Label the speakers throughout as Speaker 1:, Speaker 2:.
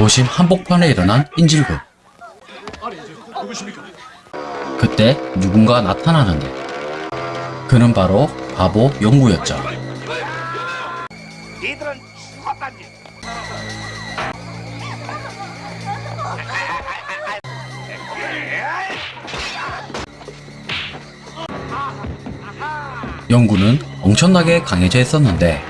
Speaker 1: 도심 한복판에 일어난 인질극. 그때 누군가 나타나는데 그는 바로 바보 영구였죠. 영구는 엄청나게 강해져 있었는데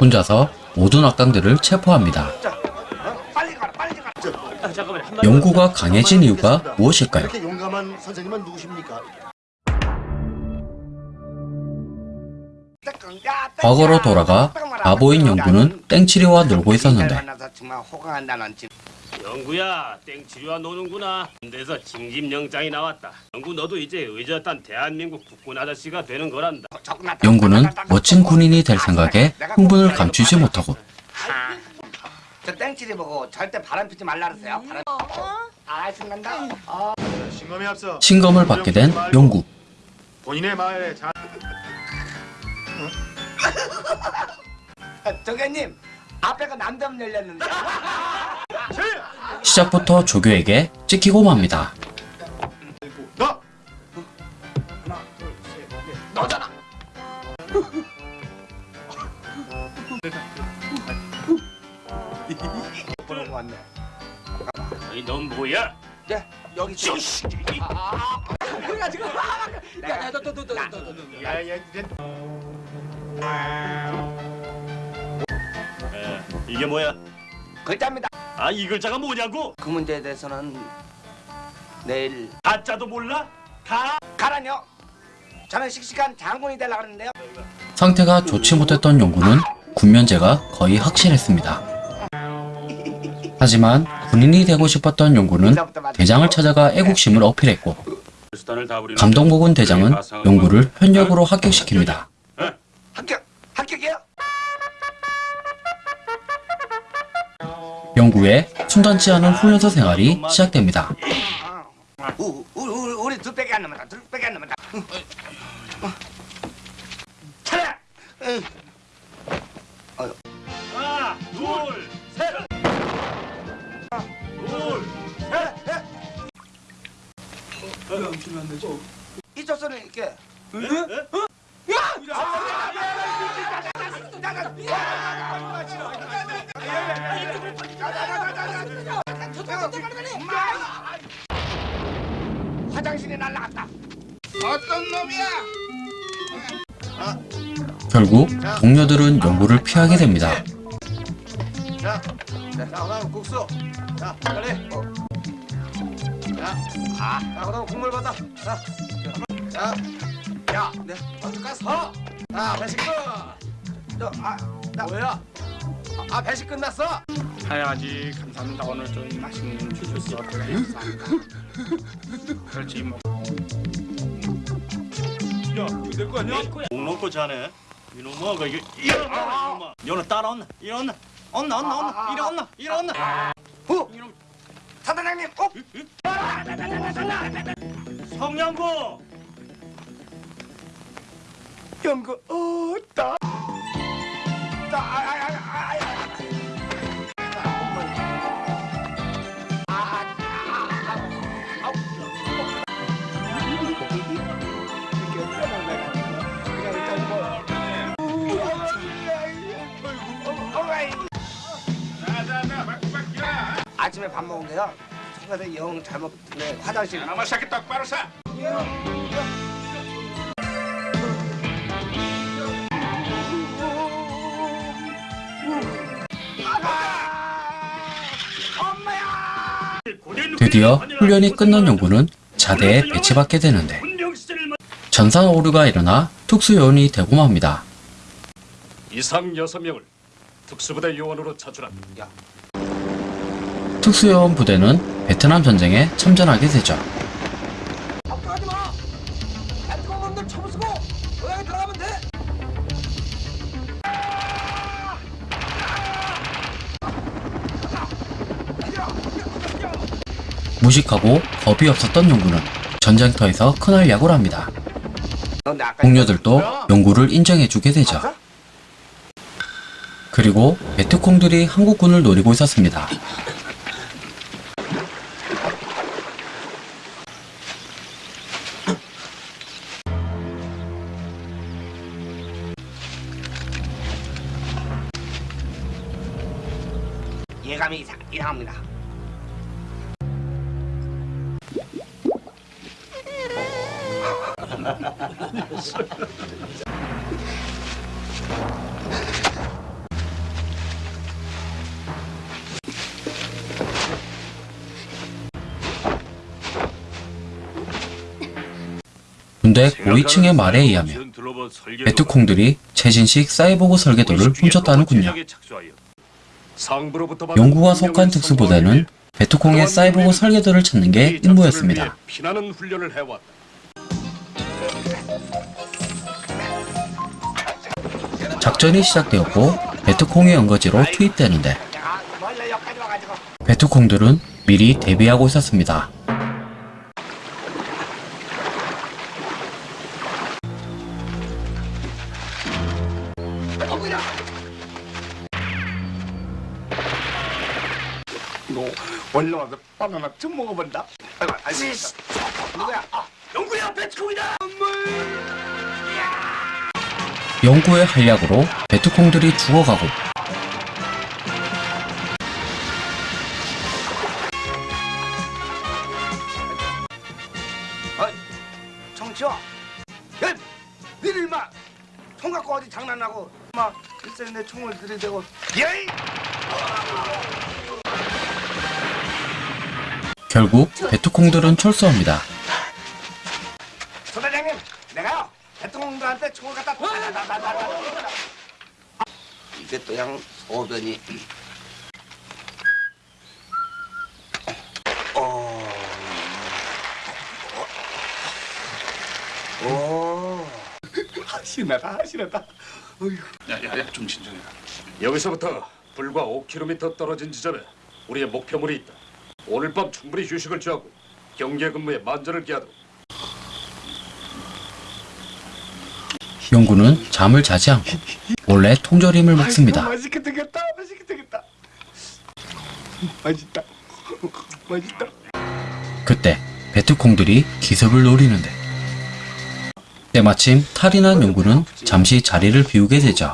Speaker 1: 혼자서 모든 악당들을 체포합니다. 영구가 강해진 이유가 무엇일까요? 과거로 돌아가 바보인 영구는 땡치리와 놀고 있었는데
Speaker 2: 영구야 땡치리와 노는구나 군대에서 징집 영장이 나왔다 영구 너도 이제 의젓한 대한민국 국군 아저씨가 되는 거란다
Speaker 1: 영구는 멋진 군인이 될 생각에 흥분을 감추지 못하고
Speaker 3: 아, 저 땡치리 보고 절대 바람 피지 말라 그러세요. 바람. 아, 신난다. 어.
Speaker 4: 신검에 앞서
Speaker 1: 신검을 받게 된 영구.
Speaker 4: 본인의 마을에 자...
Speaker 3: 정현님 앞에가 남대문 열렸는데.
Speaker 1: 시작부터 조교에게 찍히고 맙니다.
Speaker 4: 너!
Speaker 3: 너잖아. 보는 거 같네.
Speaker 2: 넌 뭐야?
Speaker 3: 네, 여기 저 아, 그래 지금 야야 너너 너 너 너
Speaker 4: 야 야 이제
Speaker 2: 에, 이게 뭐야?
Speaker 3: 글자입니다.
Speaker 2: 아 이 글자가 뭐냐고?
Speaker 3: 그 문제에 대해서는 내일
Speaker 2: 가짜도 몰라? 가?
Speaker 3: 가라뇨. 저는 씩씩한 장군이 되려고 하는데요.
Speaker 1: 상태가 좋지 못했던 영구는 군면제가 거의 확실했습니다. 하지만 군인이 되고 싶었던 영구는 대장을 찾아가 애국심을 어필했고 감동복은 대장은 영구를 현역으로 합격시킵니다. 영구의 순탄치 않은 훈련소 생활이 시작됩니다.
Speaker 3: 우, 우리 두 빼기 안 남았다. 두 빼기 안 남았다.
Speaker 2: 하나 둘셋 둘
Speaker 3: 이쪽 손에 이렇게. 화장실에 날라갔다. 어떤 놈이야?
Speaker 1: 결국 동료들은 영구를 피하게 됩니다.
Speaker 4: 자, 자, 그다음 국수. 자, 빨리. 어. 자, 아, 자, 그다음 국물 받아. 자, 자, 야, 네, 먼저 가서. 자, 배식 끝. 너, 아, 나 뭐야? 아, 아, 배식 끝났어.
Speaker 5: 해야지 감사합니다. 오늘 좀 맛있는 주셔서 감사합니다. 그렇지 뭐.
Speaker 2: 목 놓고 자네. 이놈아 그 이게 이놈아. 이놈아 너는 따라온나 이놈나 온나 온나 온나 이리 온나 이리 온나
Speaker 3: 후. 사단장님, 꼭.
Speaker 2: 성냥구
Speaker 3: 연구 어따. 아, 아, 아, 아. 아침에 밥 먹은데요. 속에서 영 잘못 네, 화장실.
Speaker 5: 아마 새끼 똑바로 사
Speaker 1: 드디어 훈련이 끝난 영구는 자대에 배치받게 되는데 전산 오류가 일어나 특수요원이 되고 맙니다.
Speaker 5: 이상 여섯 명을 특수부대 요원으로 차출합니다
Speaker 1: 특수요원 부대는 베트남 전쟁에 참전하게 되죠. 무식하고 겁이 없었던 용구는 전쟁터에서 큰활 약을 합니다. 동료들도 용구를 인정해주게 되죠. 그리고 베트콩들이 한국군을 노리고 있었습니다. 군대 고위층의 말에 의하면 베트콩들이 최신식 사이보그 설계도를 훔쳤다는군요. 용구가 속한 특수부대는 베트콩의 사이보그 설계도를 찾는 게 임무였습니다. 작전이 시작되었고 베트콩의 연거지로 투입되는데. 베트콩들은 미리 대비하고 있었습니다.
Speaker 3: 너 원래 와서 바나나 좀 먹어본다. 아이고, 아이고. 누구야? 아, 영구야, 배트콩이다.
Speaker 1: 영구의 한략으로 베트콩들이 죽어가고
Speaker 3: 정치와. 야, 니들 마. 총 갖고 어디 장난하고 막 글쎄 내 총을 들이대고 예이
Speaker 1: 결국 베트콩들은 철수합니다.
Speaker 3: 또양 소변이 어. 오. 신나다 신나다 어휴.
Speaker 5: 야야야 좀 진정해라.
Speaker 6: 여기서부터 불과 5km 떨어진 지점에 우리의 목표물이 있다. 오늘 밤 충분히 휴식을 취하고 경계 근무에 만전을 기하도록.
Speaker 1: 영구는 잠을 자지 않고 몰래 통조림을 먹습니다.
Speaker 3: 되겠다 맛있게 되겠다 맛있다 맛있다
Speaker 1: 그때 베트콩들이 기습을 노리는데 때마침 탈이 난 용구는 잠시 자리를 비우게 되죠.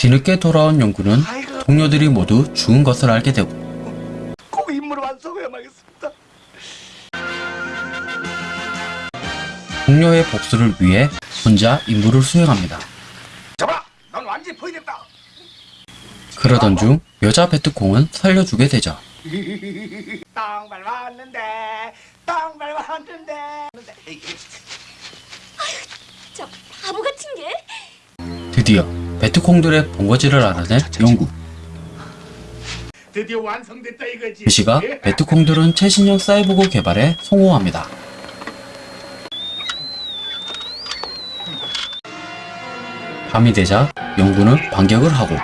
Speaker 1: 뒤늦게 돌아온
Speaker 3: 아이고
Speaker 1: 동료들이 모두 죽은 것을 알게 되고
Speaker 3: 꼭 임무를 완성해야겠습니다
Speaker 1: 동료의 복수를 위해 혼자 임무를 수행합니다.
Speaker 3: 잡아 넌 완전히 포위됐다
Speaker 1: 그러던 중 여자 베트콩은 살려주게 되죠.
Speaker 3: 땅 밟았는데 땅 밟았는데
Speaker 7: 저 바보 같은 게?
Speaker 1: 드디어 베트콩들의 본거지를 알아낸 용구.
Speaker 5: 드디어 완성됐다 이거지.
Speaker 1: 이 시각 베트콩들은 최신형 사이보그 개발에 성공합니다. 밤이 되자 영구는 반격을 하고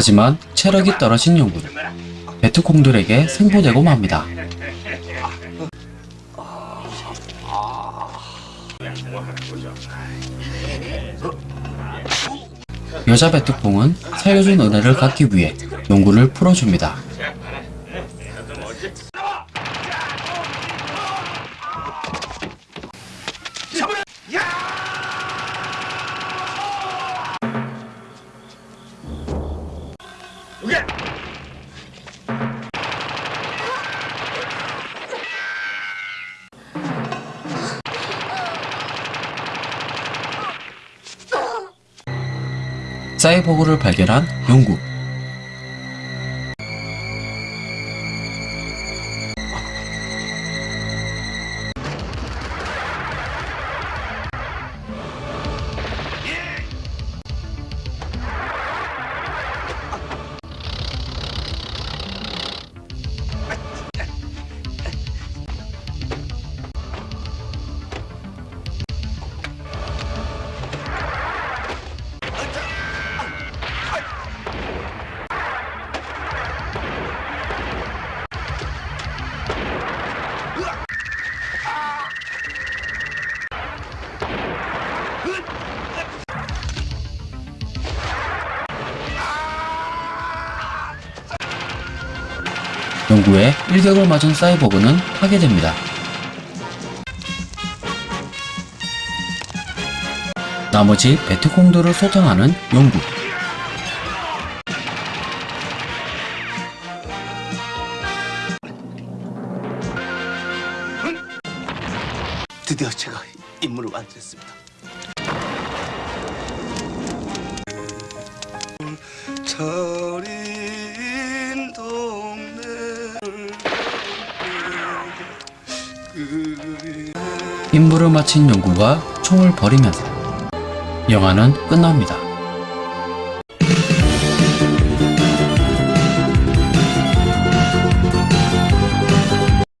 Speaker 1: 하지만 체력이 떨어진 영구는 베트콩들에게 생포되고 맙니다. 여자 베트콩은 살려준 은혜를 갚기 위해 용구를 풀어줍니다. 오케이. 사이버그를 발견한 영국 용구의 일격을 맞은 사이보그는 파괴됩니다. 나머지 베트콩들을 소탕하는 용구.
Speaker 3: 드디어 제가 임무를 완수했습니다. 저
Speaker 1: 임무를 마친 용구가 총을 버리면서 영화는 끝납니다.